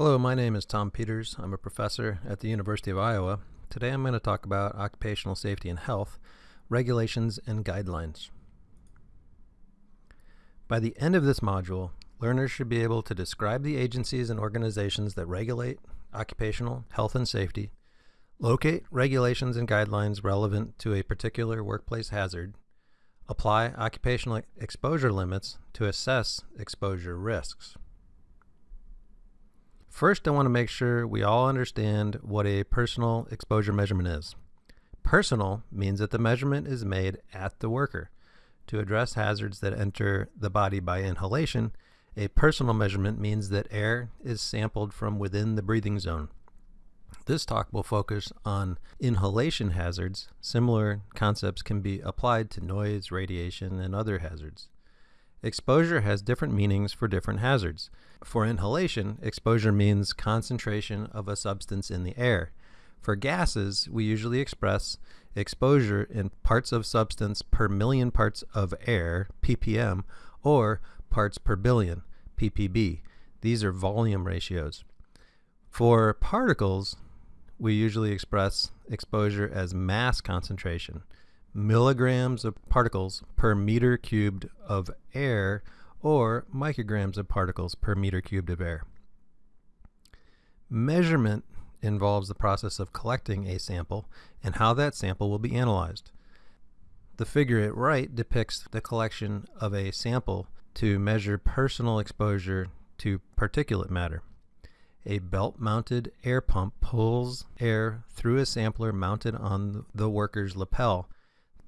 Hello, my name is Tom Peters. I'm a professor at the University of Iowa. Today I'm going to talk about occupational safety and health, regulations and guidelines. By the end of this module, learners should be able to describe the agencies and organizations that regulate occupational health and safety, locate regulations and guidelines relevant to a particular workplace hazard, apply occupational exposure limits to assess exposure risks. First, I want to make sure we all understand what a personal exposure measurement is. Personal means that the measurement is made at the worker. To address hazards that enter the body by inhalation, a personal measurement means that air is sampled from within the breathing zone. This talk will focus on inhalation hazards. Similar concepts can be applied to noise, radiation, and other hazards. Exposure has different meanings for different hazards. For inhalation, exposure means concentration of a substance in the air. For gases, we usually express exposure in parts of substance per million parts of air, ppm, or parts per billion, ppb. These are volume ratios. For particles, we usually express exposure as mass concentration milligrams of particles per meter cubed of air or micrograms of particles per meter cubed of air. Measurement involves the process of collecting a sample and how that sample will be analyzed. The figure at right depicts the collection of a sample to measure personal exposure to particulate matter. A belt-mounted air pump pulls air through a sampler mounted on the worker's lapel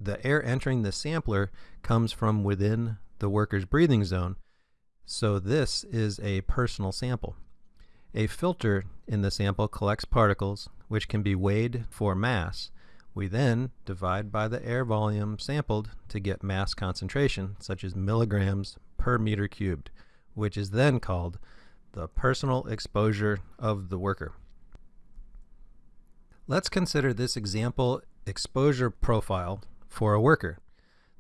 the air entering the sampler comes from within the worker's breathing zone, so this is a personal sample. A filter in the sample collects particles, which can be weighed for mass. We then divide by the air volume sampled to get mass concentration, such as milligrams per meter cubed, which is then called the personal exposure of the worker. Let's consider this example exposure profile for a worker.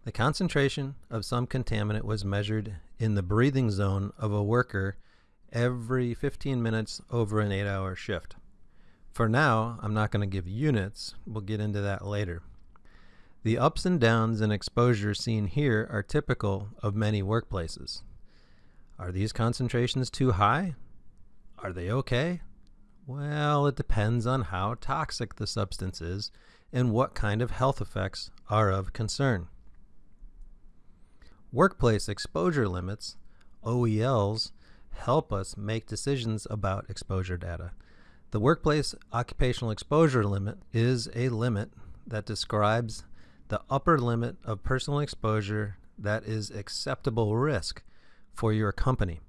The concentration of some contaminant was measured in the breathing zone of a worker every 15 minutes over an 8-hour shift. For now, I'm not going to give units. We'll get into that later. The ups and downs in exposure seen here are typical of many workplaces. Are these concentrations too high? Are they okay? Well, it depends on how toxic the substance is and what kind of health effects are of concern. Workplace exposure limits, OELs, help us make decisions about exposure data. The Workplace Occupational Exposure Limit is a limit that describes the upper limit of personal exposure that is acceptable risk for your company.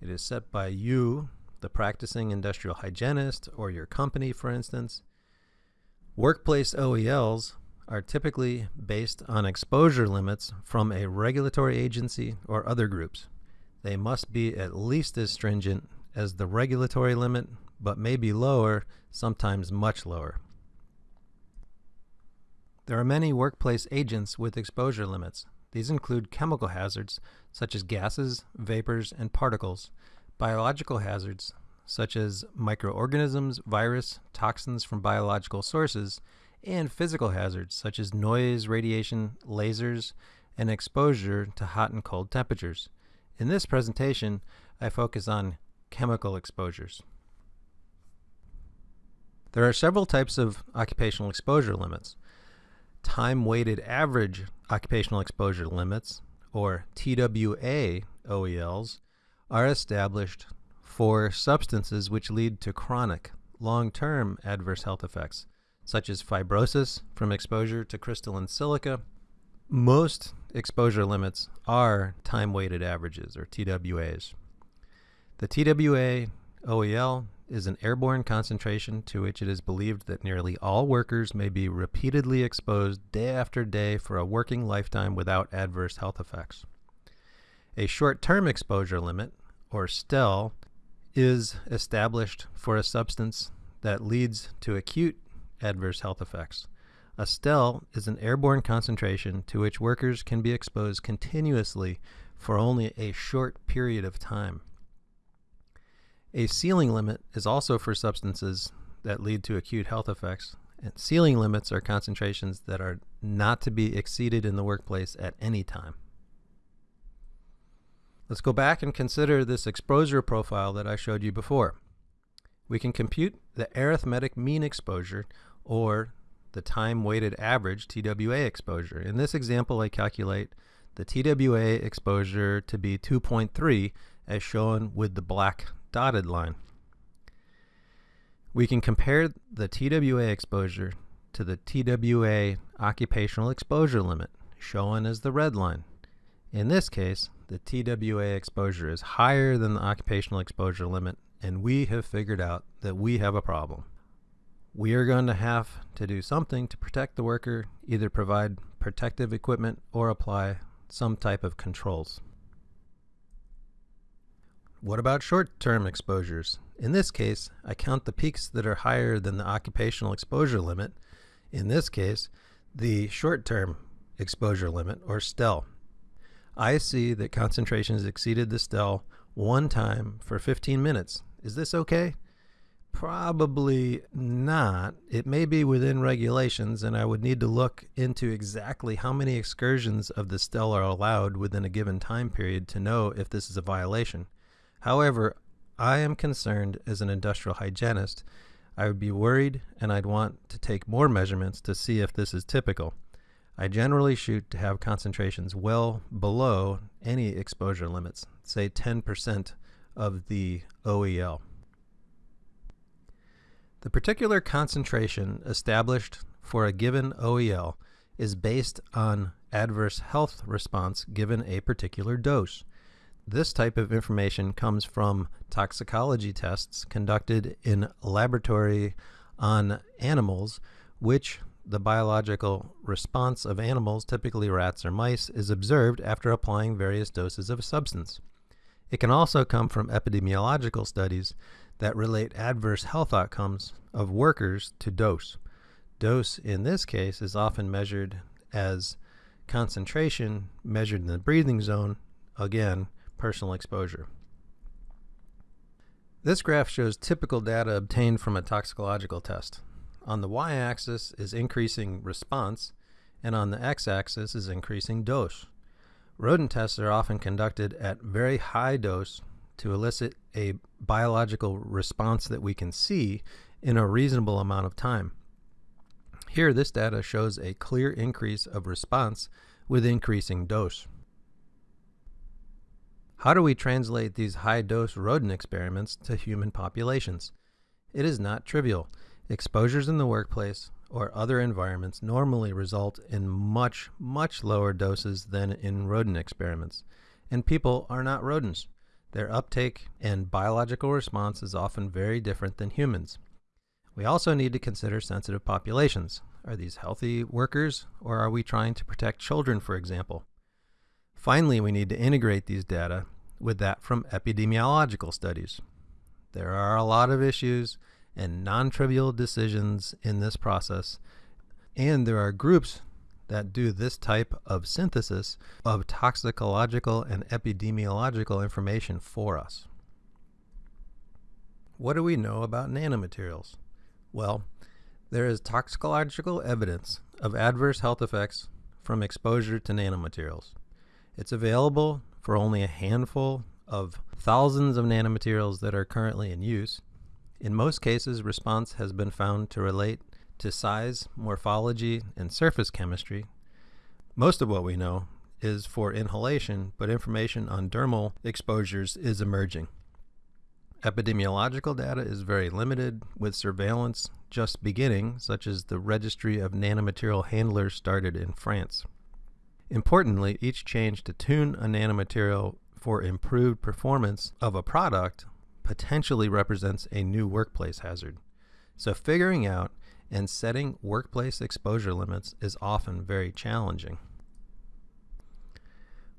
It is set by you, the practicing industrial hygienist, or your company, for instance, Workplace OELs are typically based on exposure limits from a regulatory agency or other groups. They must be at least as stringent as the regulatory limit, but may be lower, sometimes much lower. There are many workplace agents with exposure limits. These include chemical hazards, such as gases, vapors, and particles, biological hazards, such as microorganisms, virus, toxins from biological sources, and physical hazards such as noise, radiation, lasers, and exposure to hot and cold temperatures. In this presentation, I focus on chemical exposures. There are several types of occupational exposure limits. Time-weighted average occupational exposure limits, or TWA OELs, are established for substances which lead to chronic, long-term adverse health effects, such as fibrosis from exposure to crystalline silica. Most exposure limits are time-weighted averages, or TWAs. The TWA OEL is an airborne concentration to which it is believed that nearly all workers may be repeatedly exposed day after day for a working lifetime without adverse health effects. A short-term exposure limit, or STEL, is established for a substance that leads to acute adverse health effects. A STEL is an airborne concentration to which workers can be exposed continuously for only a short period of time. A ceiling limit is also for substances that lead to acute health effects. And ceiling limits are concentrations that are not to be exceeded in the workplace at any time. Let's go back and consider this exposure profile that I showed you before. We can compute the arithmetic mean exposure or the time weighted average TWA exposure. In this example, I calculate the TWA exposure to be 2.3 as shown with the black dotted line. We can compare the TWA exposure to the TWA occupational exposure limit, shown as the red line. In this case, the TWA exposure is higher than the occupational exposure limit, and we have figured out that we have a problem. We are going to have to do something to protect the worker, either provide protective equipment or apply some type of controls. What about short-term exposures? In this case, I count the peaks that are higher than the occupational exposure limit. In this case, the short-term exposure limit, or STEL. I see that concentrations exceeded the STEL one time for 15 minutes. Is this okay? Probably not. It may be within regulations, and I would need to look into exactly how many excursions of the STEL are allowed within a given time period to know if this is a violation. However, I am concerned as an industrial hygienist. I would be worried and I'd want to take more measurements to see if this is typical. I generally shoot to have concentrations well below any exposure limits, say 10% of the OEL. The particular concentration established for a given OEL is based on adverse health response given a particular dose. This type of information comes from toxicology tests conducted in laboratory on animals, which the biological response of animals, typically rats or mice, is observed after applying various doses of a substance. It can also come from epidemiological studies that relate adverse health outcomes of workers to dose. Dose in this case is often measured as concentration measured in the breathing zone, again, personal exposure. This graph shows typical data obtained from a toxicological test. On the y-axis is increasing response, and on the x-axis is increasing dose. Rodent tests are often conducted at very high dose to elicit a biological response that we can see in a reasonable amount of time. Here, this data shows a clear increase of response with increasing dose. How do we translate these high-dose rodent experiments to human populations? It is not trivial. Exposures in the workplace or other environments normally result in much, much lower doses than in rodent experiments. And people are not rodents. Their uptake and biological response is often very different than humans. We also need to consider sensitive populations. Are these healthy workers, or are we trying to protect children, for example? Finally, we need to integrate these data with that from epidemiological studies. There are a lot of issues and non-trivial decisions in this process, and there are groups that do this type of synthesis of toxicological and epidemiological information for us. What do we know about nanomaterials? Well, there is toxicological evidence of adverse health effects from exposure to nanomaterials. It's available for only a handful of thousands of nanomaterials that are currently in use. In most cases, response has been found to relate to size, morphology, and surface chemistry. Most of what we know is for inhalation, but information on dermal exposures is emerging. Epidemiological data is very limited, with surveillance just beginning, such as the Registry of Nanomaterial Handlers started in France. Importantly, each change to tune a nanomaterial for improved performance of a product potentially represents a new workplace hazard. So figuring out and setting workplace exposure limits is often very challenging.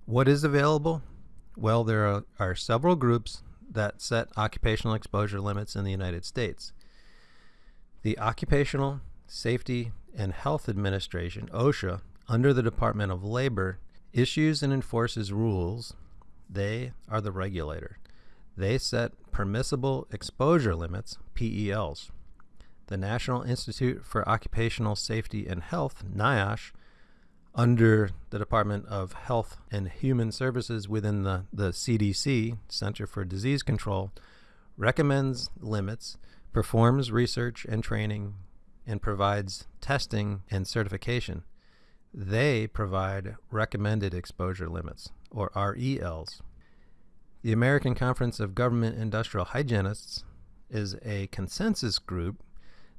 What is available? Well, there are, are several groups that set occupational exposure limits in the United States. The Occupational Safety and Health Administration, OSHA, under the Department of Labor, issues and enforces rules. They are the regulator. They set permissible exposure limits, PELs. The National Institute for Occupational Safety and Health, NIOSH, under the Department of Health and Human Services within the, the CDC, Center for Disease Control, recommends limits, performs research and training, and provides testing and certification. They provide recommended exposure limits, or RELs. The American Conference of Government Industrial Hygienists is a consensus group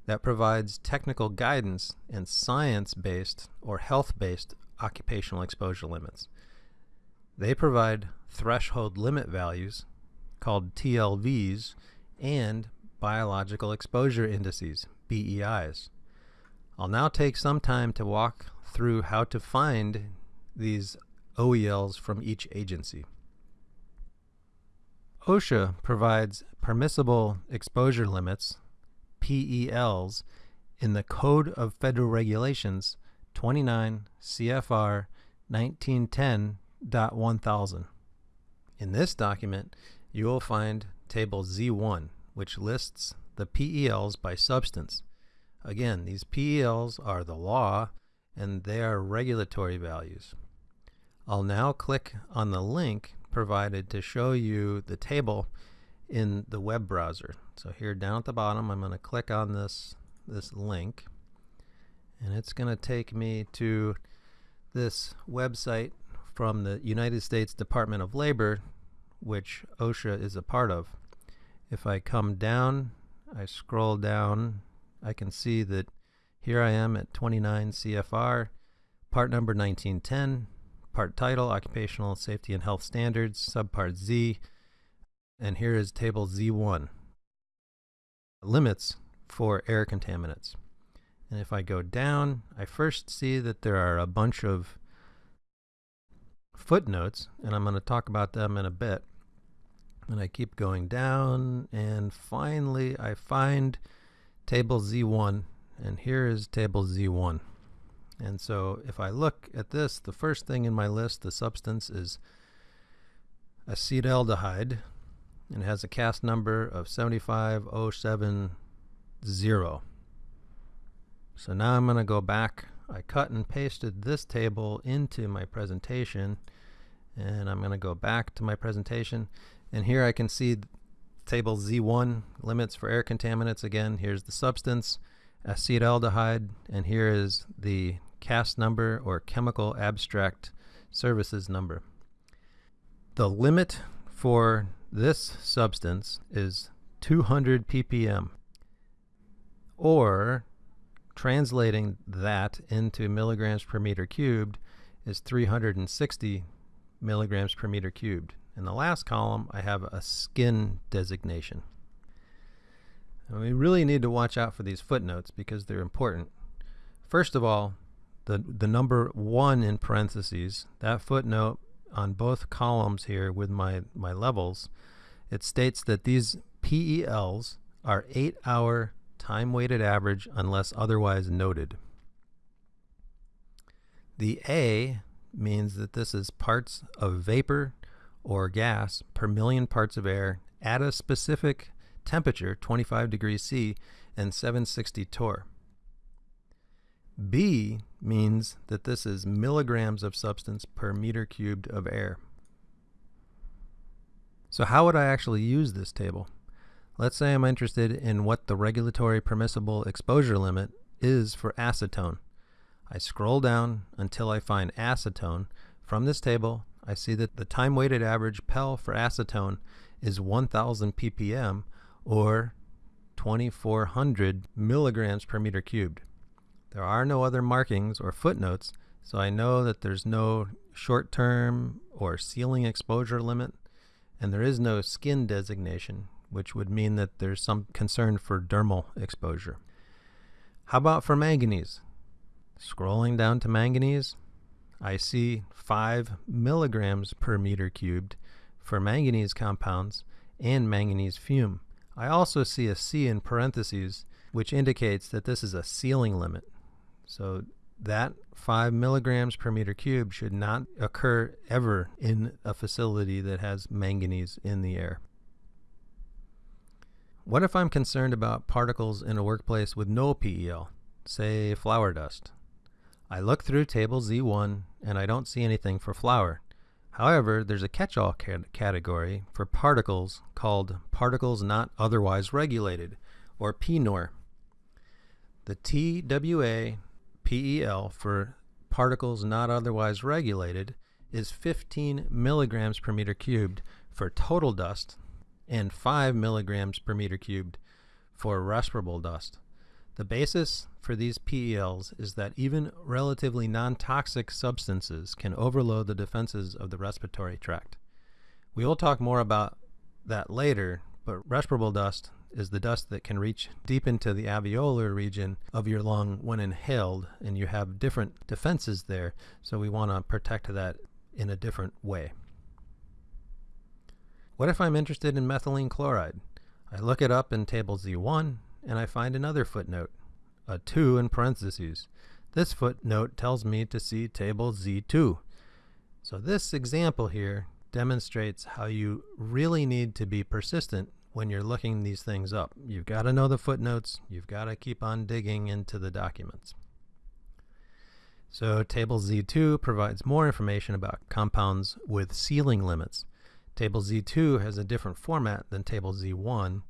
that provides technical guidance and science-based or health-based occupational exposure limits. They provide threshold limit values called TLVs and biological exposure indices, BEIs. I'll now take some time to walk through how to find these OELs from each agency. OSHA provides permissible exposure limits PELs in the Code of Federal Regulations 29 CFR 1910.1000. In this document, you will find Table Z1, which lists the PELs by substance. Again, these PELs are the law and they are regulatory values. I'll now click on the link provided to show you the table in the web browser. So here down at the bottom, I'm going to click on this, this link and it's going to take me to this website from the United States Department of Labor, which OSHA is a part of. If I come down, I scroll down, I can see that here I am at 29 CFR, part number 1910, part title, Occupational Safety and Health Standards, subpart Z, and here is table Z1, limits for air contaminants. And if I go down, I first see that there are a bunch of footnotes, and I'm going to talk about them in a bit. And I keep going down, and finally I find table Z1, and here is table Z1. And so if I look at this, the first thing in my list, the substance is acetaldehyde, and it has a CAS number of 75070. So now I'm going to go back. I cut and pasted this table into my presentation and I'm going to go back to my presentation and here I can see table Z1 limits for air contaminants again here's the substance acetaldehyde and here is the CAS number or chemical abstract services number the limit for this substance is 200 ppm or translating that into milligrams per meter cubed is 360 milligrams per meter cubed. In the last column I have a skin designation. And we really need to watch out for these footnotes because they're important. First of all, the, the number 1 in parentheses, that footnote on both columns here with my, my levels, it states that these PELs are 8-hour time-weighted average unless otherwise noted. The A means that this is parts of vapor or gas per million parts of air at a specific temperature, 25 degrees C, and 760 torr. B means that this is milligrams of substance per meter cubed of air. So how would I actually use this table? Let's say I'm interested in what the regulatory permissible exposure limit is for acetone. I scroll down until I find acetone. From this table, I see that the time-weighted average PEL for acetone is 1000 ppm or 2400 milligrams per meter cubed. There are no other markings or footnotes, so I know that there's no short-term or ceiling exposure limit, and there is no skin designation, which would mean that there's some concern for dermal exposure. How about for manganese? Scrolling down to manganese, I see 5 milligrams per meter cubed for manganese compounds and manganese fume. I also see a C in parentheses, which indicates that this is a ceiling limit. So that 5 milligrams per meter cubed should not occur ever in a facility that has manganese in the air. What if I'm concerned about particles in a workplace with no PEL, say flour dust? I look through table Z1 and I don't see anything for flour. However, there's a catch-all category for particles called particles not otherwise regulated, or PNOR. The TWA PEL for particles not otherwise regulated is 15 milligrams per meter cubed for total dust and 5 milligrams per meter cubed for respirable dust. The basis for these PELs is that even relatively non-toxic substances can overload the defenses of the respiratory tract. We will talk more about that later, but respirable dust is the dust that can reach deep into the alveolar region of your lung when inhaled, and you have different defenses there, so we want to protect that in a different way. What if I'm interested in methylene chloride? I look it up in table Z1 and I find another footnote, a 2 in parentheses. This footnote tells me to see table Z2. So this example here demonstrates how you really need to be persistent when you're looking these things up. You've got to know the footnotes. You've got to keep on digging into the documents. So table Z2 provides more information about compounds with ceiling limits. Table Z2 has a different format than table Z1,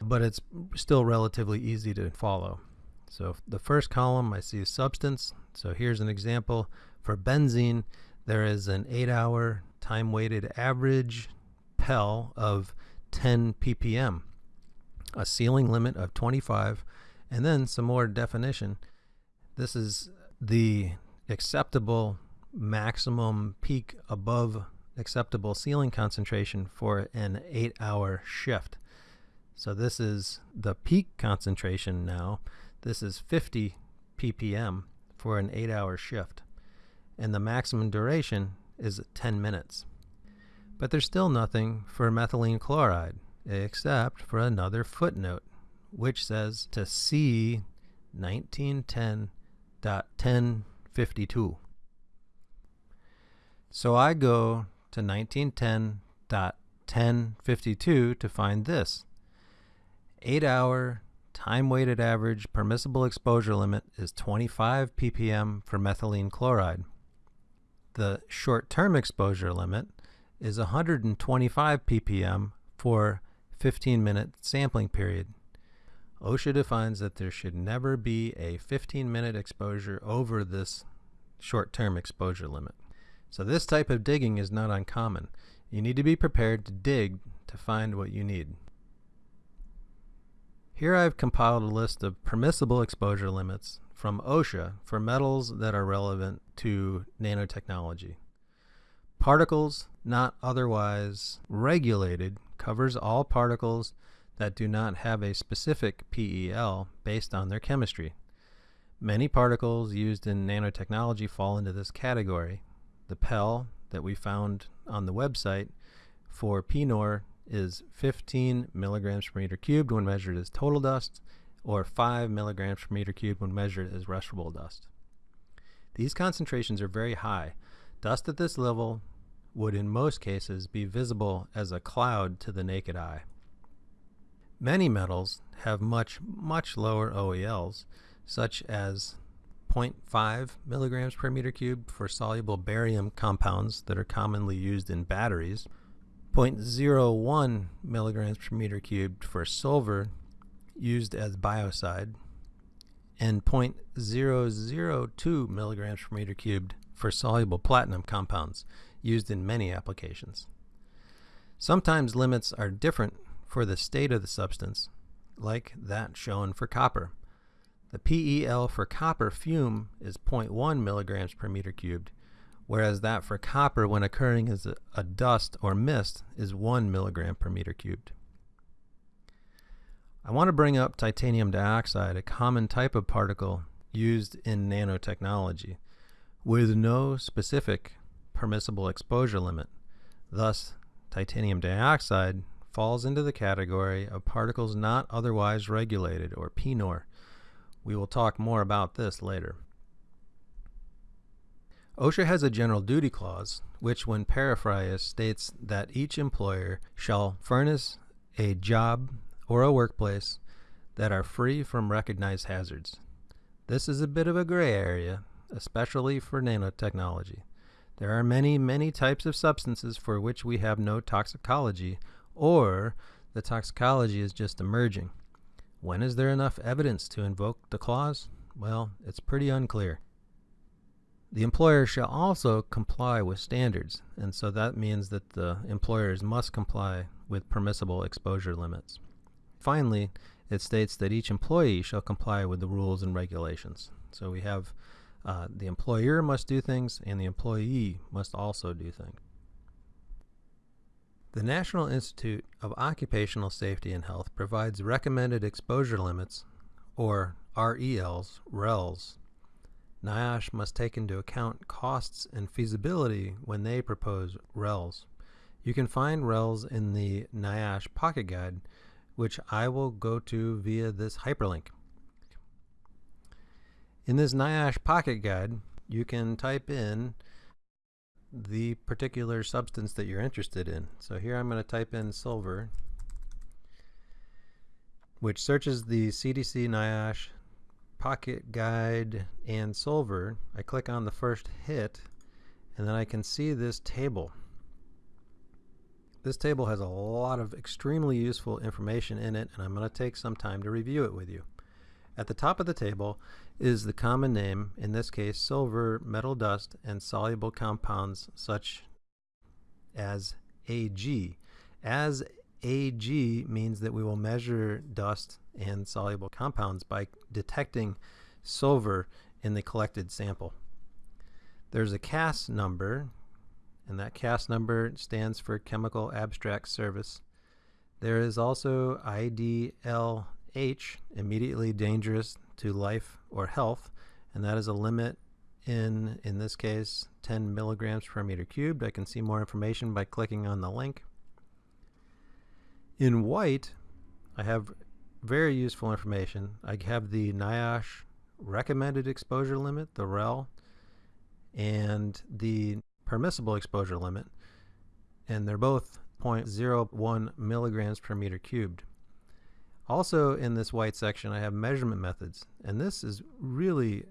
but it's still relatively easy to follow. So the first column I see is substance. So here's an example. For benzene, there is an 8-hour time-weighted average PEL of 10 ppm, a ceiling limit of 25, and then some more definition. This is the acceptable maximum peak above acceptable ceiling concentration for an 8-hour shift. So this is the peak concentration now. This is 50 ppm for an 8-hour shift. And the maximum duration is 10 minutes. But there's still nothing for methylene chloride except for another footnote which says to see 1910.1052. So I go to 1910.1052 to find this. 8 hour time weighted average permissible exposure limit is 25 ppm for methylene chloride. The short term exposure limit is 125 ppm for 15 minute sampling period. OSHA defines that there should never be a 15 minute exposure over this short term exposure limit. So this type of digging is not uncommon. You need to be prepared to dig to find what you need. Here I've compiled a list of permissible exposure limits from OSHA for metals that are relevant to nanotechnology. Particles not otherwise regulated covers all particles that do not have a specific PEL based on their chemistry. Many particles used in nanotechnology fall into this category. The PEL that we found on the website for PNOR is 15 milligrams per meter cubed when measured as total dust, or 5 milligrams per meter cubed when measured as respirable dust. These concentrations are very high, Dust at this level would in most cases be visible as a cloud to the naked eye. Many metals have much, much lower OELs, such as 0.5 milligrams per meter cube for soluble barium compounds that are commonly used in batteries, 0.01 milligrams per meter cubed for silver used as biocide, and 0.002 milligrams per meter cubed for soluble platinum compounds used in many applications. Sometimes limits are different for the state of the substance, like that shown for copper. The PEL for copper fume is 0.1 milligrams per meter cubed, whereas that for copper when occurring as a, a dust or mist is 1 milligram per meter cubed. I want to bring up titanium dioxide, a common type of particle used in nanotechnology with no specific permissible exposure limit. Thus, titanium dioxide falls into the category of particles not otherwise regulated, or PNOR. We will talk more about this later. OSHA has a general duty clause, which when paraphrased states that each employer shall furnish a job or a workplace that are free from recognized hazards. This is a bit of a gray area, especially for nanotechnology. There are many, many types of substances for which we have no toxicology, or the toxicology is just emerging. When is there enough evidence to invoke the clause? Well, it's pretty unclear. The employer shall also comply with standards, and so that means that the employers must comply with permissible exposure limits. Finally, it states that each employee shall comply with the rules and regulations. So we have uh, the employer must do things and the employee must also do things. The National Institute of Occupational Safety and Health provides recommended exposure limits, or RELs, RELs. NIOSH must take into account costs and feasibility when they propose RELs. You can find RELs in the NIOSH Pocket Guide, which I will go to via this hyperlink. In this NIOSH Pocket Guide, you can type in the particular substance that you're interested in. So here I'm going to type in silver, which searches the CDC NIOSH Pocket Guide and silver. I click on the first hit, and then I can see this table. This table has a lot of extremely useful information in it, and I'm going to take some time to review it with you. At the top of the table is the common name, in this case silver, metal dust, and soluble compounds such as Ag. As Ag means that we will measure dust and soluble compounds by detecting silver in the collected sample. There's a CAS number, and that CAS number stands for Chemical Abstract Service. There is also IDLH, immediately dangerous to life or health, and that is a limit in, in this case, 10 milligrams per meter cubed. I can see more information by clicking on the link. In white, I have very useful information. I have the NIOSH recommended exposure limit, the REL, and the permissible exposure limit, and they're both 0.01 milligrams per meter cubed. Also in this white section I have measurement methods and this is really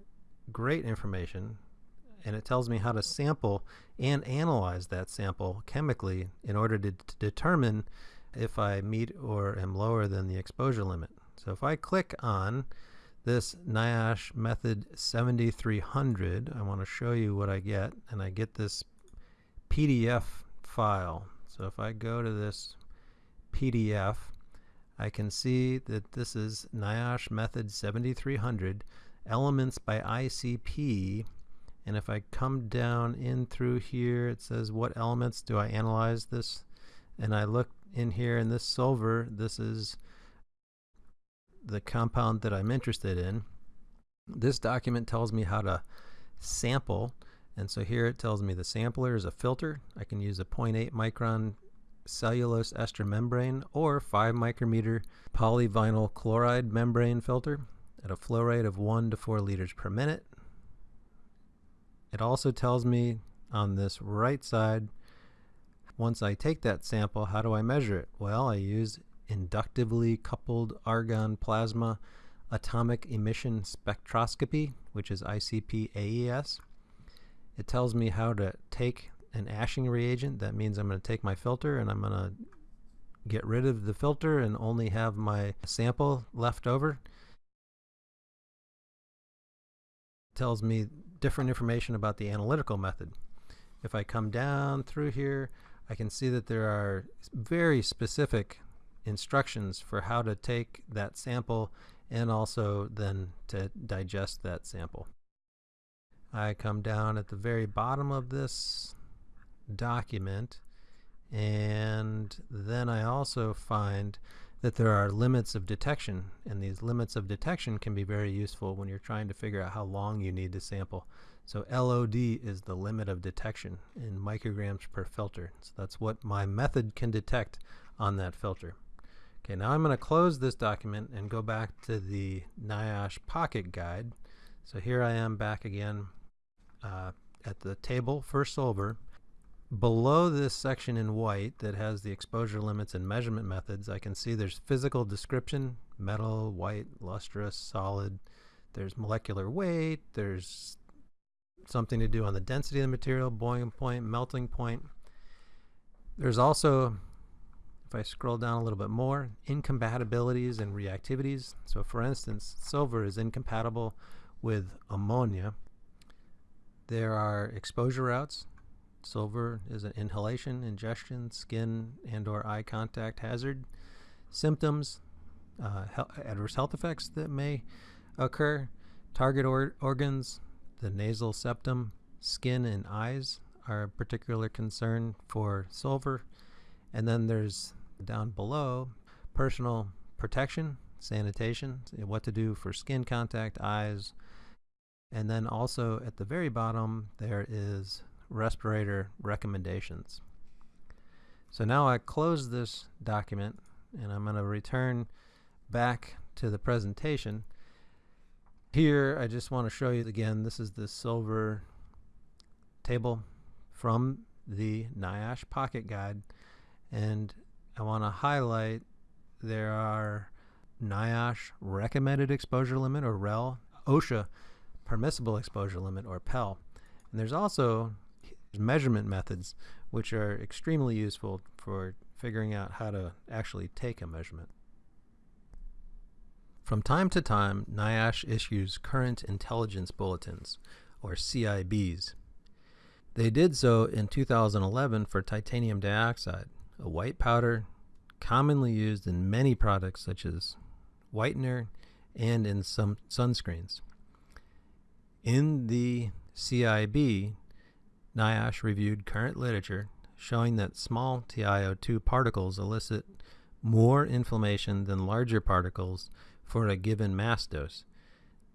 great information and it tells me how to sample and analyze that sample chemically in order to, to determine if I meet or am lower than the exposure limit. So if I click on this NIOSH method 7300, I want to show you what I get, and I get this PDF file. So if I go to this PDF, I can see that this is NIOSH method 7300, elements by ICP, and if I come down in through here, it says what elements do I analyze this, and I look in here in this silver, this is the compound that I'm interested in. This document tells me how to sample and so here it tells me the sampler is a filter. I can use a 0.8 micron cellulose ester membrane or 5 micrometer polyvinyl chloride membrane filter at a flow rate of 1 to 4 liters per minute. It also tells me on this right side once I take that sample, how do I measure it? Well, I use inductively coupled argon plasma atomic emission spectroscopy, which is ICP AES. It tells me how to take an ashing reagent. That means I'm going to take my filter and I'm going to get rid of the filter and only have my sample left over. It tells me different information about the analytical method. If I come down through here, I can see that there are very specific instructions for how to take that sample and also then to digest that sample. I come down at the very bottom of this document and then I also find that there are limits of detection and these limits of detection can be very useful when you're trying to figure out how long you need to sample. So LOD is the limit of detection in micrograms per filter. So that's what my method can detect on that filter. Okay, now I'm going to close this document and go back to the NIOSH Pocket Guide. So here I am back again uh, at the table for silver. Below this section in white that has the exposure limits and measurement methods, I can see there's physical description, metal, white, lustrous, solid. There's molecular weight, there's something to do on the density of the material, boiling point, melting point. There's also, if I scroll down a little bit more, incompatibilities and reactivities. So for instance, silver is incompatible with ammonia. There are exposure routes. Silver is an inhalation, ingestion, skin and or eye contact hazard. Symptoms, uh, he adverse health effects that may occur. Target or organs, the nasal septum, skin, and eyes are a particular concern for silver. And then there's down below personal protection, sanitation, what to do for skin contact, eyes. And then also at the very bottom, there is respirator recommendations. So now I close this document and I'm going to return back to the presentation here, I just want to show you again, this is the silver table from the NIOSH Pocket Guide. And I want to highlight there are NIOSH recommended exposure limit or REL, OSHA permissible exposure limit or PEL. And there's also measurement methods which are extremely useful for figuring out how to actually take a measurement. From time to time, NIOSH issues Current Intelligence Bulletins, or CIBs. They did so in 2011 for titanium dioxide, a white powder commonly used in many products such as whitener and in some sunscreens. In the CIB, NIOSH reviewed current literature showing that small TiO2 particles elicit more inflammation than larger particles for a given mass dose.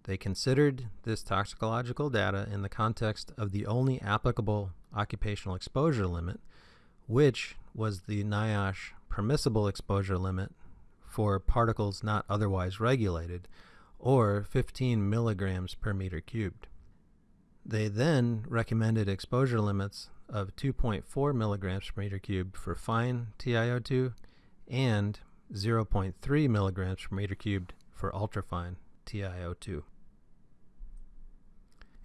They considered this toxicological data in the context of the only applicable occupational exposure limit, which was the NIOSH permissible exposure limit for particles not otherwise regulated, or 15 milligrams per meter cubed. They then recommended exposure limits of 2.4 milligrams per meter cubed for fine TiO2 and 0.3 milligrams per meter cubed for ultrafine TiO2.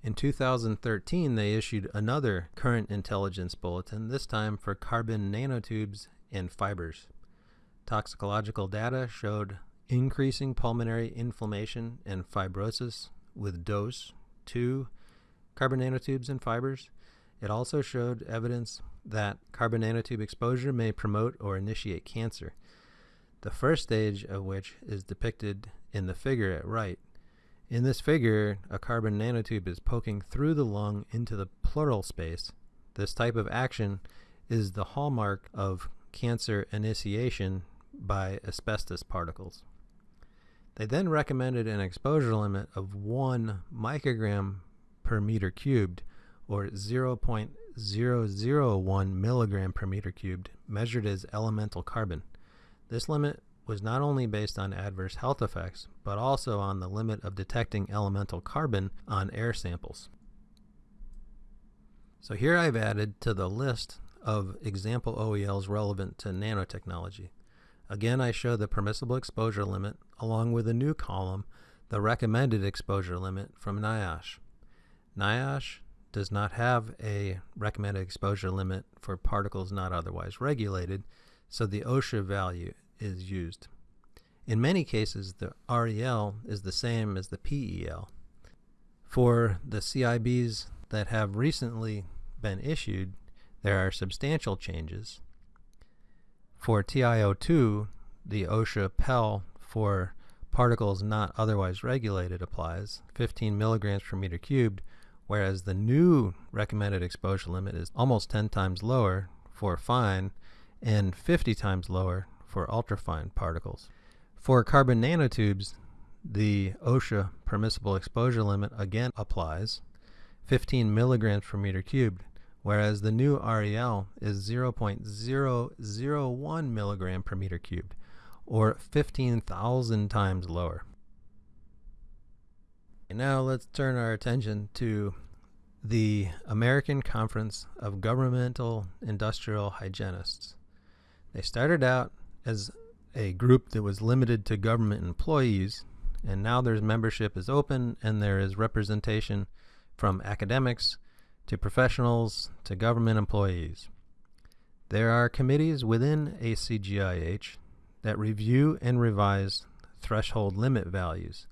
In 2013, they issued another current intelligence bulletin, this time for carbon nanotubes and fibers. Toxicological data showed increasing pulmonary inflammation and fibrosis with dose 2 carbon nanotubes and fibers. It also showed evidence that carbon nanotube exposure may promote or initiate cancer, the first stage of which is depicted in the figure at right. In this figure, a carbon nanotube is poking through the lung into the pleural space. This type of action is the hallmark of cancer initiation by asbestos particles. They then recommended an exposure limit of 1 microgram per meter cubed, or 0.001 milligram per meter cubed, measured as elemental carbon. This limit was not only based on adverse health effects, but also on the limit of detecting elemental carbon on air samples. So here I've added to the list of example OELs relevant to nanotechnology. Again, I show the permissible exposure limit along with a new column, the recommended exposure limit from NIOSH. NIOSH does not have a recommended exposure limit for particles not otherwise regulated, so the OSHA value is used. In many cases, the REL is the same as the PEL. For the CIBs that have recently been issued, there are substantial changes. For TiO2, the OSHA PEL for particles not otherwise regulated applies, 15 milligrams per meter cubed, whereas the new recommended exposure limit is almost 10 times lower for fine and 50 times lower for ultrafine particles. For carbon nanotubes, the OSHA permissible exposure limit again applies, 15 milligrams per meter cubed, whereas the new REL is 0.001 milligram per meter cubed, or 15,000 times lower. And now let's turn our attention to the American Conference of Governmental Industrial Hygienists. They started out as a group that was limited to government employees, and now their membership is open and there is representation from academics to professionals to government employees. There are committees within ACGIH that review and revise threshold limit values,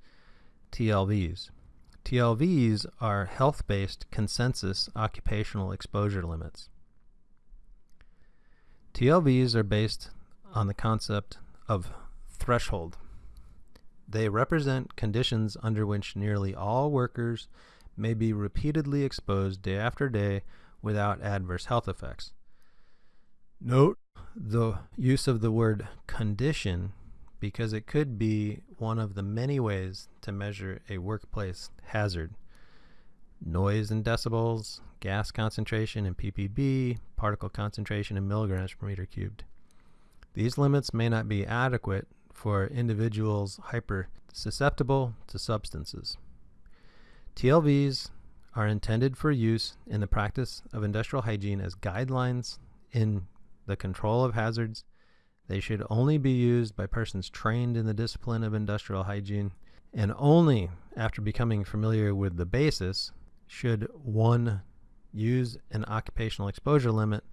TLVs. TLVs are health based consensus occupational exposure limits. TLVs are based on the concept of threshold. They represent conditions under which nearly all workers may be repeatedly exposed day after day without adverse health effects. Note the use of the word condition because it could be one of the many ways to measure a workplace hazard. Noise in decibels, gas concentration in ppb, particle concentration in milligrams per meter cubed. These limits may not be adequate for individuals hyper susceptible to substances. TLVs are intended for use in the practice of industrial hygiene as guidelines in the control of hazards they should only be used by persons trained in the discipline of industrial hygiene, and only after becoming familiar with the basis should one use an occupational exposure limit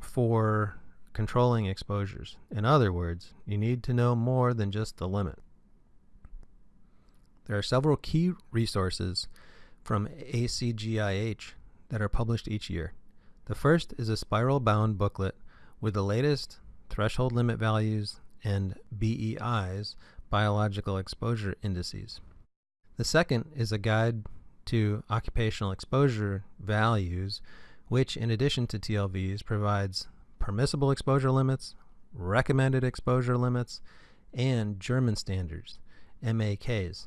for controlling exposures. In other words, you need to know more than just the limit. There are several key resources from ACGIH that are published each year. The first is a spiral bound booklet with the latest threshold limit values, and BEIs, biological exposure indices. The second is a guide to occupational exposure values, which, in addition to TLVs, provides permissible exposure limits, recommended exposure limits, and German standards, MAKs.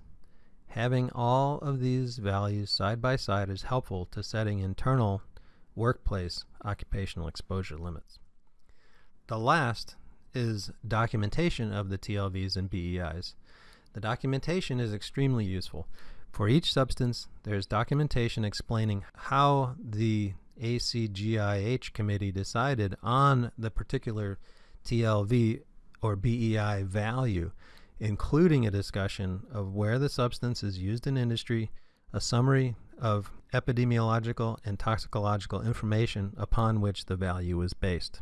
Having all of these values side by side is helpful to setting internal workplace occupational exposure limits. The last is documentation of the TLVs and BEIs. The documentation is extremely useful. For each substance, there's documentation explaining how the ACGIH committee decided on the particular TLV or BEI value, including a discussion of where the substance is used in industry, a summary of epidemiological and toxicological information upon which the value is based.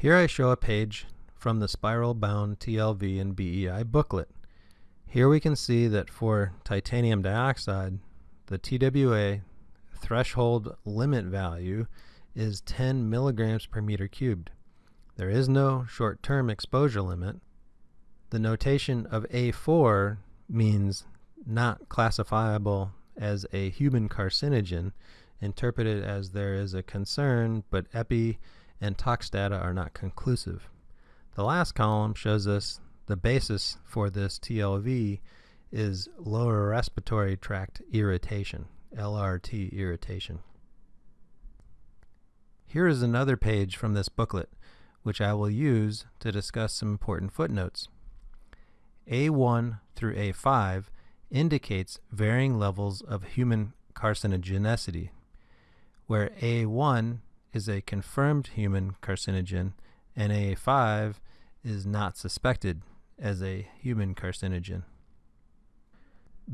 Here I show a page from the spiral bound TLV and BEI booklet. Here we can see that for titanium dioxide, the TWA threshold limit value is 10 milligrams per meter cubed. There is no short-term exposure limit. The notation of A4 means not classifiable as a human carcinogen, interpreted as there is a concern, but epi and tox data are not conclusive. The last column shows us the basis for this TLV is lower respiratory tract irritation, LRT irritation. Here is another page from this booklet, which I will use to discuss some important footnotes. A1 through A5 indicates varying levels of human carcinogenicity, where A1 is a confirmed human carcinogen, and A5 is not suspected as a human carcinogen.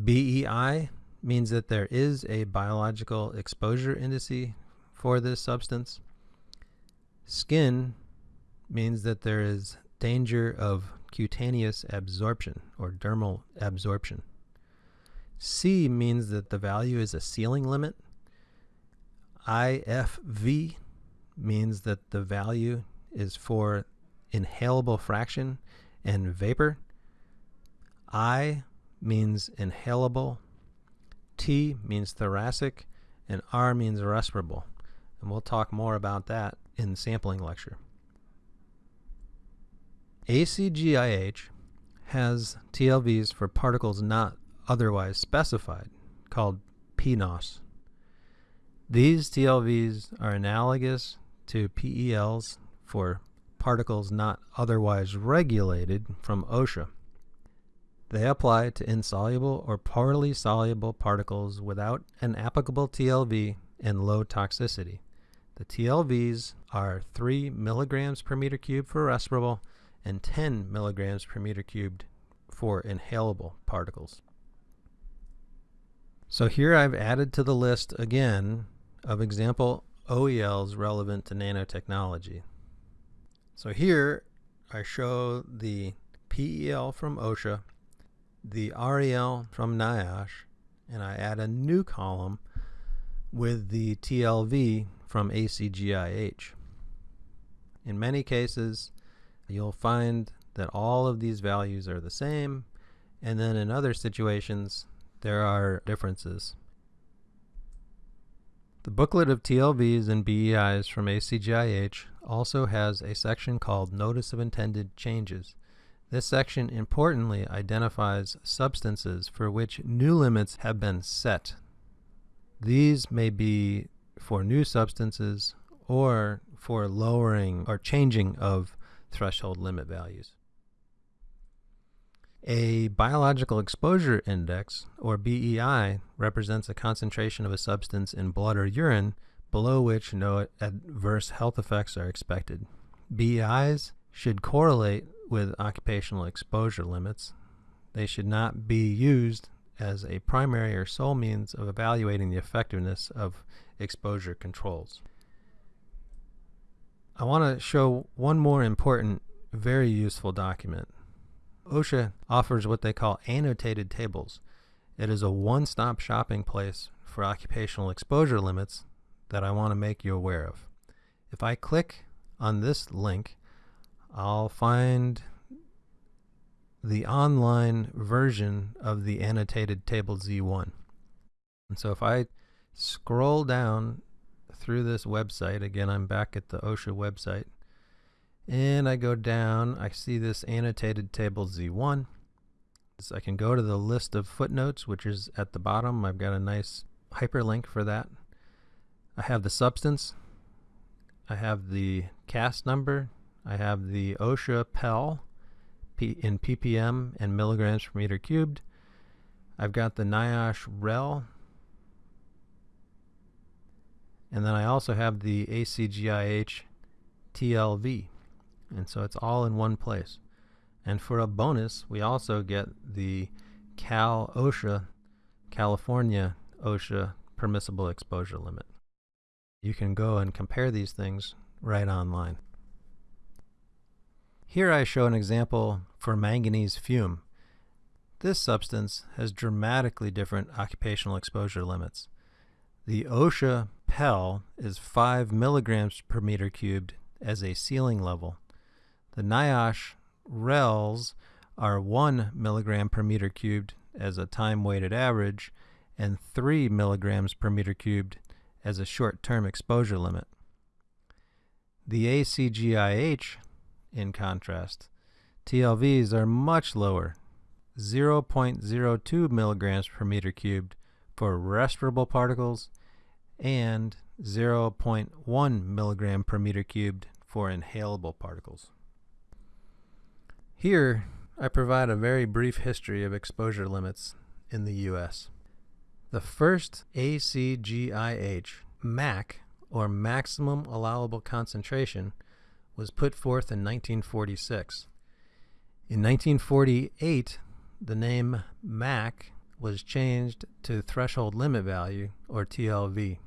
BEI means that there is a biological exposure indice for this substance. Skin means that there is danger of cutaneous absorption or dermal absorption. C means that the value is a ceiling limit. IFV means that the value is for inhalable fraction and vapor. I means inhalable. T means thoracic. And R means respirable. And we'll talk more about that in the sampling lecture. ACGIH has TLVs for particles not otherwise specified, called PNOS. These TLVs are analogous to PELs for particles not otherwise regulated from OSHA. They apply to insoluble or poorly soluble particles without an applicable TLV and low toxicity. The TLVs are 3 milligrams per meter cubed for respirable and 10 milligrams per meter cubed for inhalable particles. So here I've added to the list again of example OELs relevant to nanotechnology. So here I show the PEL from OSHA, the REL from NIOSH, and I add a new column with the TLV from ACGIH. In many cases, you'll find that all of these values are the same, and then in other situations, there are differences. The booklet of TLVs and BEIs from ACGIH also has a section called Notice of Intended Changes. This section importantly identifies substances for which new limits have been set. These may be for new substances or for lowering or changing of threshold limit values. A biological exposure index, or BEI, represents a concentration of a substance in blood or urine below which no adverse health effects are expected. BEIs should correlate with occupational exposure limits. They should not be used as a primary or sole means of evaluating the effectiveness of exposure controls. I want to show one more important, very useful document. OSHA offers what they call annotated tables. It is a one-stop shopping place for occupational exposure limits that I want to make you aware of. If I click on this link, I'll find the online version of the annotated table Z1. And so if I scroll down through this website, again I'm back at the OSHA website, and I go down, I see this annotated table Z1. So I can go to the list of footnotes, which is at the bottom. I've got a nice hyperlink for that. I have the substance. I have the CAS number. I have the OSHA PEL in ppm and milligrams per meter cubed. I've got the NIOSH REL. And then I also have the ACGIH TLV. And so it's all in one place. And for a bonus, we also get the Cal OSHA, California OSHA permissible exposure limit. You can go and compare these things right online. Here I show an example for manganese fume. This substance has dramatically different occupational exposure limits. The OSHA PEL is 5 milligrams per meter cubed as a ceiling level, the NIOSH RELs are 1 milligram per meter cubed as a time-weighted average and 3 milligrams per meter cubed as a short-term exposure limit. The ACGIH, in contrast, TLVs are much lower, 0.02 milligrams per meter cubed for respirable particles and 0.1 milligram per meter cubed for inhalable particles. Here, I provide a very brief history of exposure limits in the U.S. The first ACGIH MAC, or Maximum Allowable Concentration, was put forth in 1946. In 1948, the name MAC was changed to Threshold Limit Value, or TLV.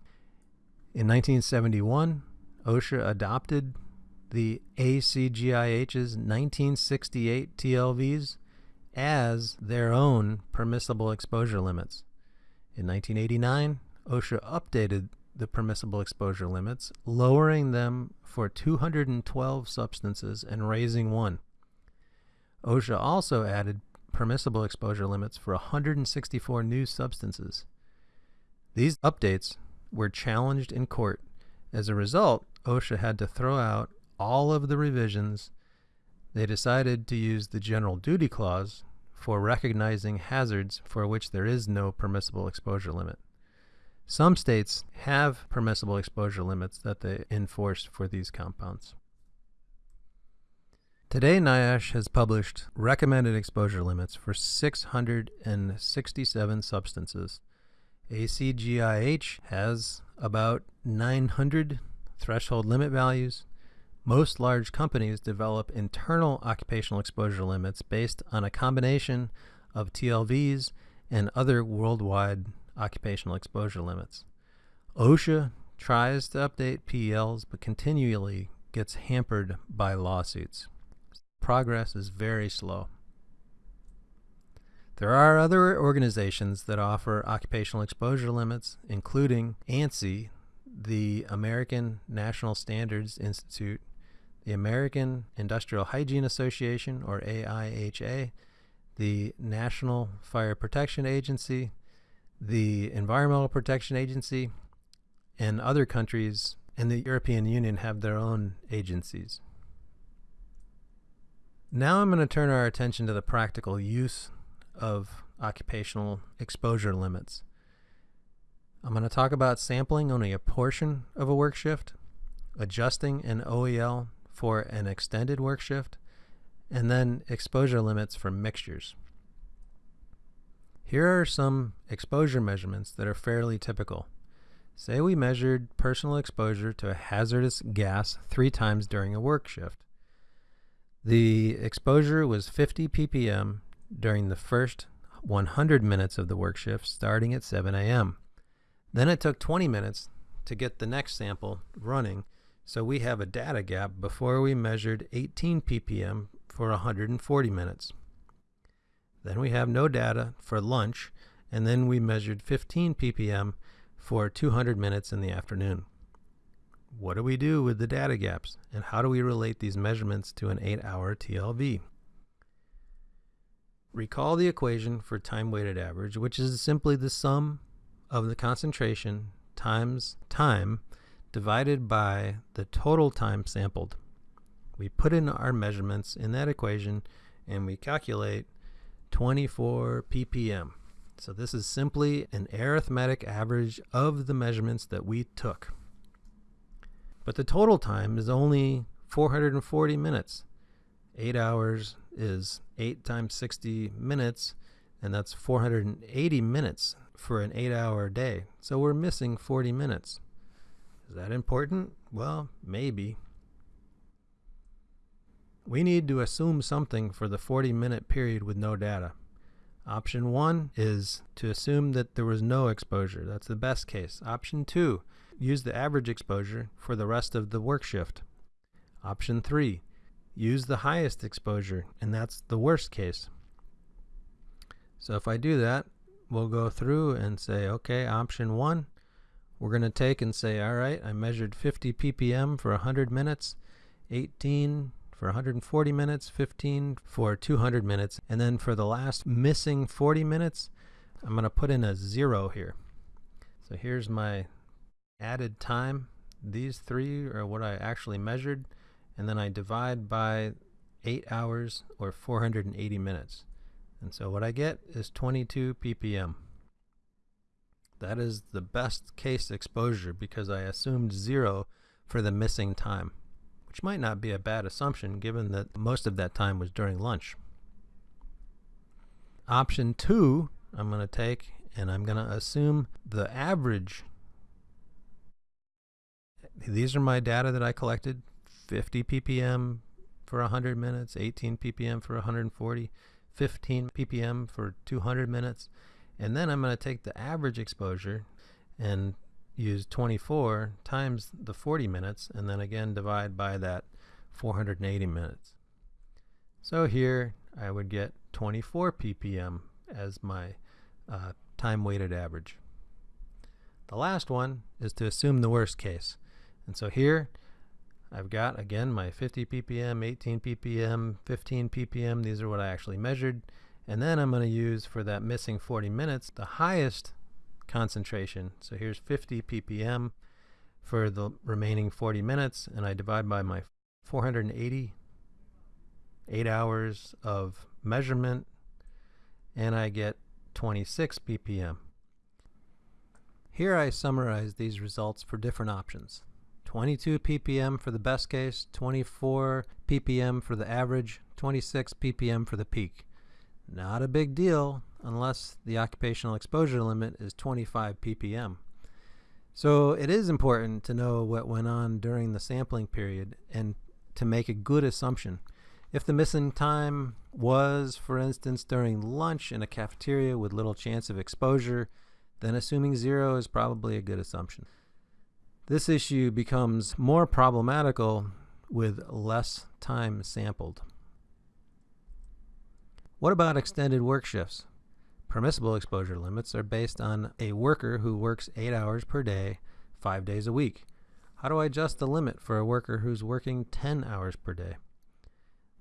In 1971, OSHA adopted the ACGIH's 1968 TLVs as their own permissible exposure limits. In 1989, OSHA updated the permissible exposure limits, lowering them for 212 substances and raising one. OSHA also added permissible exposure limits for 164 new substances. These updates were challenged in court. As a result, OSHA had to throw out all of the revisions, they decided to use the general duty clause for recognizing hazards for which there is no permissible exposure limit. Some states have permissible exposure limits that they enforce for these compounds. Today, NIOSH has published recommended exposure limits for 667 substances. ACGIH has about 900 threshold limit values. Most large companies develop internal occupational exposure limits based on a combination of TLVs and other worldwide occupational exposure limits. OSHA tries to update PELs but continually gets hampered by lawsuits progress is very slow. There are other organizations that offer occupational exposure limits, including ANSI, the American National Standards Institute, the American Industrial Hygiene Association, or AIHA, the National Fire Protection Agency, the Environmental Protection Agency, and other countries and the European Union have their own agencies. Now I'm going to turn our attention to the practical use of occupational exposure limits. I'm going to talk about sampling only a portion of a work shift, adjusting an OEL for an extended work shift, and then exposure limits for mixtures. Here are some exposure measurements that are fairly typical. Say we measured personal exposure to a hazardous gas three times during a work shift. The exposure was 50 ppm during the first 100 minutes of the work shift starting at 7 a.m. Then it took 20 minutes to get the next sample running, so we have a data gap before we measured 18 ppm for 140 minutes. Then we have no data for lunch, and then we measured 15 ppm for 200 minutes in the afternoon what do we do with the data gaps and how do we relate these measurements to an 8-hour TLV? Recall the equation for time-weighted average, which is simply the sum of the concentration times time divided by the total time sampled. We put in our measurements in that equation and we calculate 24 ppm. So this is simply an arithmetic average of the measurements that we took. But the total time is only 440 minutes. 8 hours is 8 times 60 minutes, and that's 480 minutes for an 8 hour day. So we're missing 40 minutes. Is that important? Well, maybe. We need to assume something for the 40 minute period with no data. Option 1 is to assume that there was no exposure. That's the best case. Option 2 use the average exposure for the rest of the work shift. Option 3. Use the highest exposure, and that's the worst case. So if I do that, we'll go through and say, okay, option 1, we're going to take and say, all right, I measured 50 ppm for 100 minutes, 18 for 140 minutes, 15 for 200 minutes, and then for the last missing 40 minutes, I'm going to put in a zero here. So here's my added time. These three are what I actually measured, and then I divide by 8 hours or 480 minutes. And so what I get is 22 ppm. That is the best case exposure because I assumed zero for the missing time, which might not be a bad assumption given that most of that time was during lunch. Option two, I'm going to take and I'm going to assume the average these are my data that I collected 50 ppm for 100 minutes, 18 ppm for 140, 15 ppm for 200 minutes. And then I'm going to take the average exposure and use 24 times the 40 minutes and then again divide by that 480 minutes. So here I would get 24 ppm as my uh, time weighted average. The last one is to assume the worst case. And so here I've got again my 50 ppm, 18 ppm, 15 ppm. These are what I actually measured. And then I'm going to use for that missing 40 minutes the highest concentration. So here's 50 ppm for the remaining 40 minutes and I divide by my 480 8 hours of measurement and I get 26 ppm. Here I summarize these results for different options. 22 ppm for the best case, 24 ppm for the average, 26 ppm for the peak. Not a big deal unless the occupational exposure limit is 25 ppm. So it is important to know what went on during the sampling period and to make a good assumption. If the missing time was, for instance, during lunch in a cafeteria with little chance of exposure, then assuming zero is probably a good assumption. This issue becomes more problematical with less time sampled. What about extended work shifts? Permissible exposure limits are based on a worker who works 8 hours per day, 5 days a week. How do I adjust the limit for a worker who's working 10 hours per day?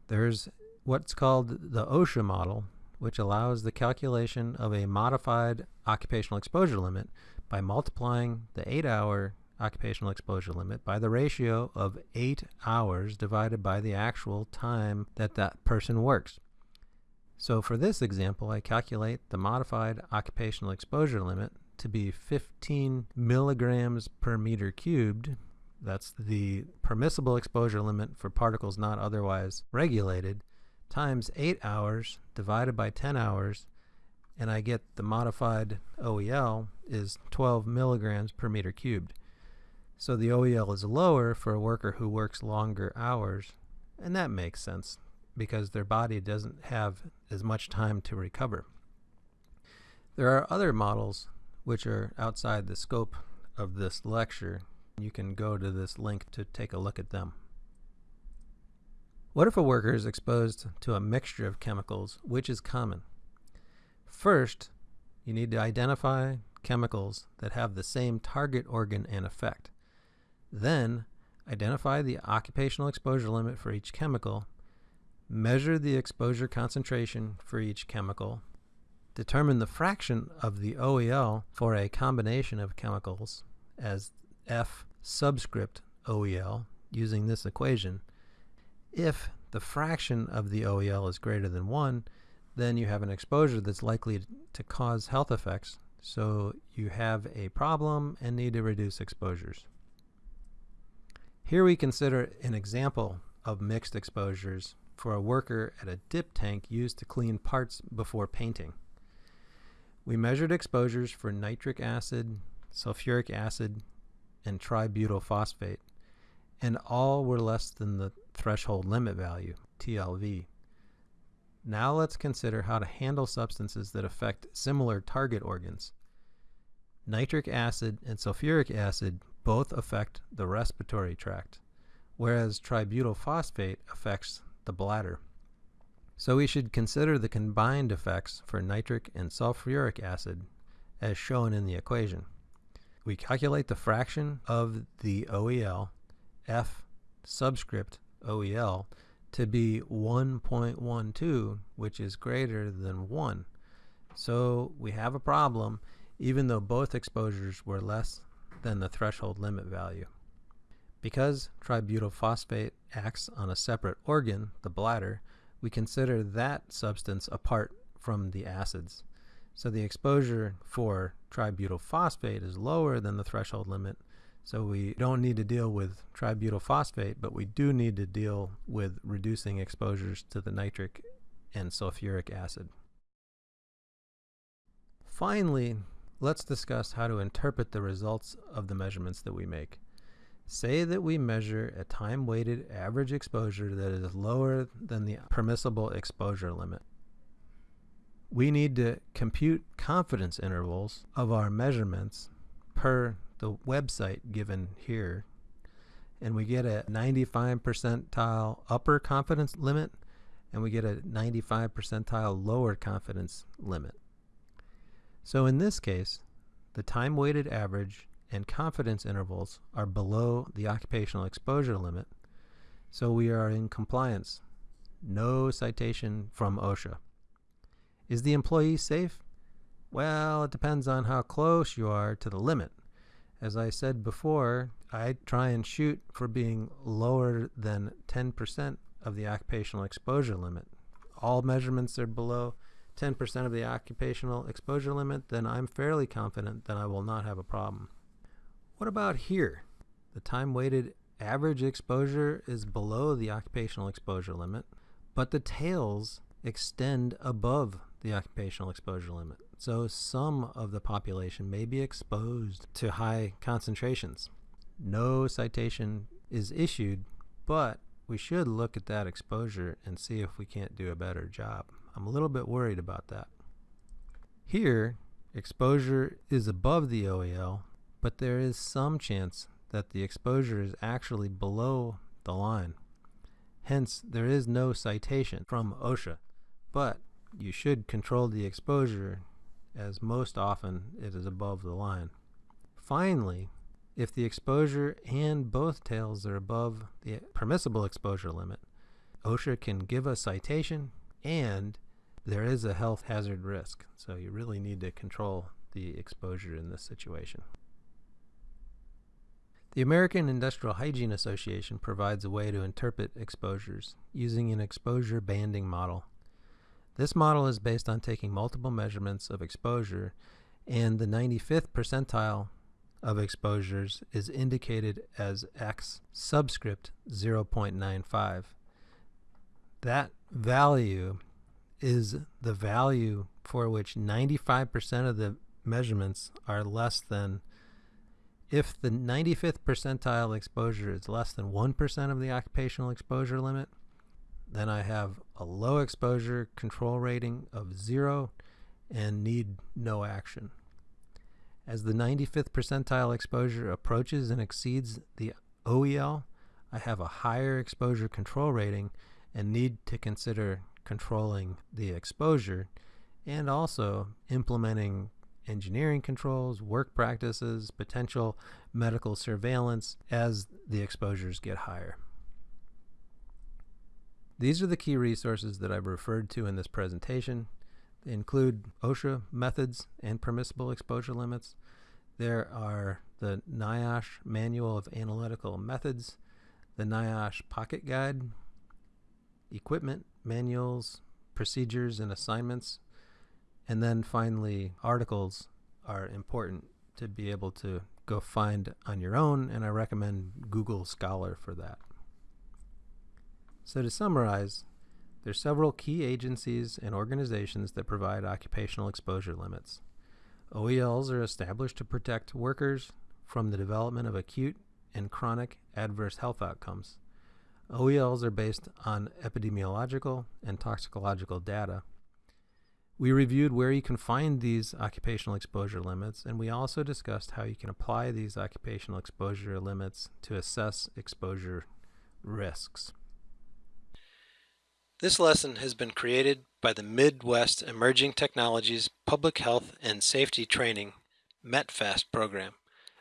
There's what's called the OSHA model, which allows the calculation of a modified occupational exposure limit by multiplying the 8 hour occupational exposure limit by the ratio of 8 hours divided by the actual time that that person works. So for this example, I calculate the modified occupational exposure limit to be 15 milligrams per meter cubed. That's the permissible exposure limit for particles not otherwise regulated times 8 hours divided by 10 hours and I get the modified OEL is 12 milligrams per meter cubed. So the OEL is lower for a worker who works longer hours and that makes sense because their body doesn't have as much time to recover. There are other models which are outside the scope of this lecture. You can go to this link to take a look at them. What if a worker is exposed to a mixture of chemicals, which is common? First, you need to identify chemicals that have the same target organ and effect. Then, identify the occupational exposure limit for each chemical measure the exposure concentration for each chemical, determine the fraction of the OEL for a combination of chemicals as F subscript OEL using this equation. If the fraction of the OEL is greater than 1, then you have an exposure that's likely to cause health effects, so you have a problem and need to reduce exposures. Here we consider an example of mixed exposures for a worker at a dip tank used to clean parts before painting. We measured exposures for nitric acid, sulfuric acid, and tributyl phosphate, and all were less than the threshold limit value, TLV. Now let's consider how to handle substances that affect similar target organs. Nitric acid and sulfuric acid both affect the respiratory tract, whereas tributyl phosphate affects the bladder. So we should consider the combined effects for nitric and sulfuric acid as shown in the equation. We calculate the fraction of the OEL, F subscript OEL, to be 1.12, which is greater than 1. So we have a problem even though both exposures were less than the threshold limit value. Because tributyl phosphate acts on a separate organ, the bladder, we consider that substance apart from the acids. So the exposure for tributyl phosphate is lower than the threshold limit, so we don't need to deal with tributyl phosphate, but we do need to deal with reducing exposures to the nitric and sulfuric acid. Finally, let's discuss how to interpret the results of the measurements that we make. Say that we measure a time-weighted average exposure that is lower than the permissible exposure limit. We need to compute confidence intervals of our measurements per the website given here. And we get a 95 percentile upper confidence limit and we get a 95 percentile lower confidence limit. So in this case, the time-weighted average and confidence intervals are below the occupational exposure limit, so we are in compliance. No citation from OSHA. Is the employee safe? Well, it depends on how close you are to the limit. As I said before, I try and shoot for being lower than 10% of the occupational exposure limit. All measurements are below 10% of the occupational exposure limit, then I'm fairly confident that I will not have a problem. What about here? The time weighted average exposure is below the occupational exposure limit, but the tails extend above the occupational exposure limit. So some of the population may be exposed to high concentrations. No citation is issued, but we should look at that exposure and see if we can't do a better job. I'm a little bit worried about that. Here, exposure is above the OEL, but there is some chance that the exposure is actually below the line. Hence, there is no citation from OSHA, but you should control the exposure as most often it is above the line. Finally, if the exposure and both tails are above the permissible exposure limit, OSHA can give a citation and there is a health hazard risk. So you really need to control the exposure in this situation. The American Industrial Hygiene Association provides a way to interpret exposures using an exposure banding model. This model is based on taking multiple measurements of exposure and the 95th percentile of exposures is indicated as X subscript 0.95. That value is the value for which 95% of the measurements are less than if the 95th percentile exposure is less than 1% of the occupational exposure limit, then I have a low exposure control rating of zero and need no action. As the 95th percentile exposure approaches and exceeds the OEL, I have a higher exposure control rating and need to consider controlling the exposure and also implementing engineering controls, work practices, potential medical surveillance as the exposures get higher. These are the key resources that I've referred to in this presentation. They include OSHA methods and permissible exposure limits. There are the NIOSH Manual of Analytical Methods, the NIOSH Pocket Guide, equipment manuals, procedures, and assignments, and then finally, articles are important to be able to go find on your own, and I recommend Google Scholar for that. So to summarize, there's several key agencies and organizations that provide occupational exposure limits. OELs are established to protect workers from the development of acute and chronic adverse health outcomes. OELs are based on epidemiological and toxicological data we reviewed where you can find these occupational exposure limits, and we also discussed how you can apply these occupational exposure limits to assess exposure risks. This lesson has been created by the Midwest Emerging Technologies Public Health and Safety Training METPHAST program,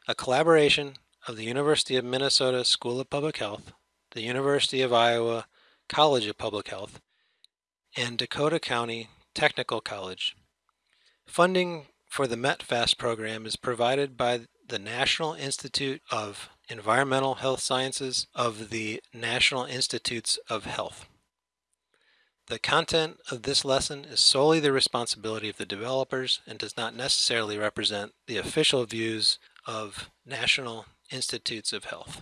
a collaboration of the University of Minnesota School of Public Health, the University of Iowa College of Public Health, and Dakota County Technical College. Funding for the METPHAST program is provided by the National Institute of Environmental Health Sciences of the National Institutes of Health. The content of this lesson is solely the responsibility of the developers and does not necessarily represent the official views of National Institutes of Health.